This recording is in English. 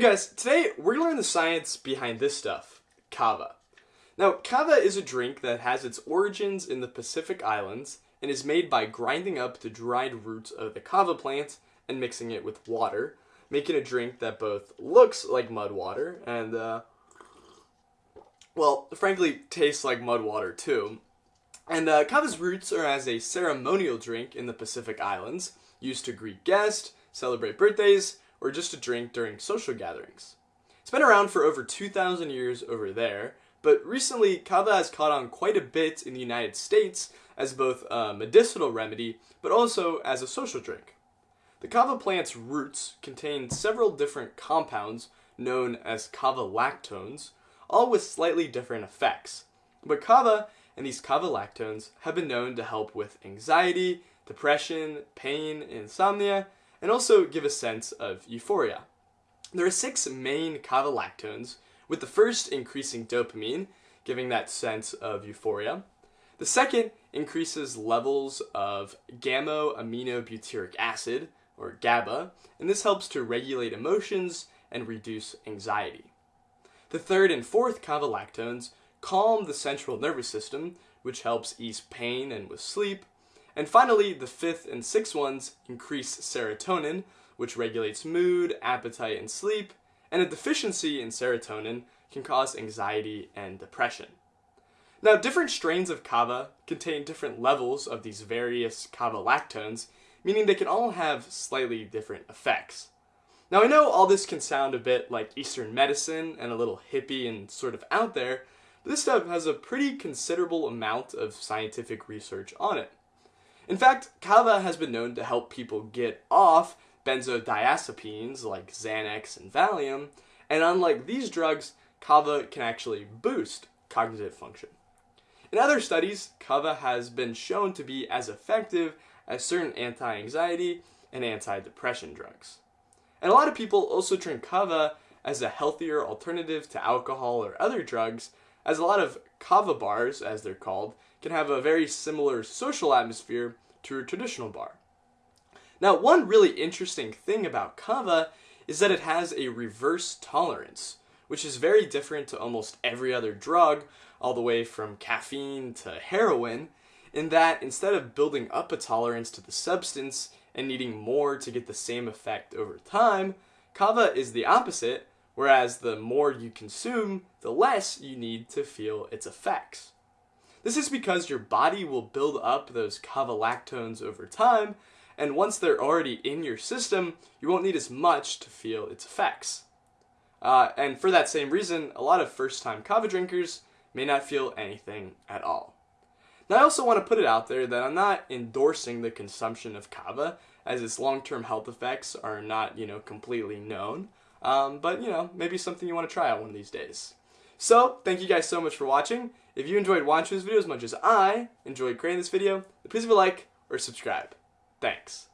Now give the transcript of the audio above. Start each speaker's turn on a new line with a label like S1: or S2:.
S1: Hey guys, today we're gonna learn the science behind this stuff, kava. Now, kava is a drink that has its origins in the Pacific Islands and is made by grinding up the dried roots of the kava plant and mixing it with water, making a drink that both looks like mud water and, uh, well, frankly, tastes like mud water too. And uh, kava's roots are as a ceremonial drink in the Pacific Islands, used to greet guests, celebrate birthdays, or just a drink during social gatherings. It's been around for over 2,000 years over there, but recently kava has caught on quite a bit in the United States as both a medicinal remedy, but also as a social drink. The kava plant's roots contain several different compounds known as kava lactones, all with slightly different effects. But kava and these kava lactones have been known to help with anxiety, depression, pain, insomnia, and also give a sense of euphoria. There are six main kava lactones, with the first increasing dopamine, giving that sense of euphoria. The second increases levels of gamma aminobutyric acid, or GABA, and this helps to regulate emotions and reduce anxiety. The third and fourth kava lactones calm the central nervous system, which helps ease pain and with sleep, and finally, the fifth and sixth ones increase serotonin, which regulates mood, appetite, and sleep, and a deficiency in serotonin can cause anxiety and depression. Now, different strains of kava contain different levels of these various kava lactones, meaning they can all have slightly different effects. Now, I know all this can sound a bit like Eastern medicine and a little hippie and sort of out there, but this stuff has a pretty considerable amount of scientific research on it. In fact, kava has been known to help people get off benzodiazepines like Xanax and Valium, and unlike these drugs, kava can actually boost cognitive function. In other studies, kava has been shown to be as effective as certain anti-anxiety and anti-depression drugs. And a lot of people also drink kava as a healthier alternative to alcohol or other drugs, as a lot of kava bars, as they're called, can have a very similar social atmosphere to a traditional bar. Now, one really interesting thing about kava is that it has a reverse tolerance, which is very different to almost every other drug, all the way from caffeine to heroin, in that instead of building up a tolerance to the substance and needing more to get the same effect over time, kava is the opposite, whereas the more you consume, the less you need to feel its effects. This is because your body will build up those kava lactones over time, and once they're already in your system, you won't need as much to feel its effects. Uh, and for that same reason, a lot of first-time kava drinkers may not feel anything at all. Now I also want to put it out there that I'm not endorsing the consumption of kava, as its long-term health effects are not, you know, completely known. Um, but, you know, maybe something you want to try out one of these days. So, thank you guys so much for watching. If you enjoyed watching this video as much as I enjoyed creating this video, please leave a like or subscribe. Thanks.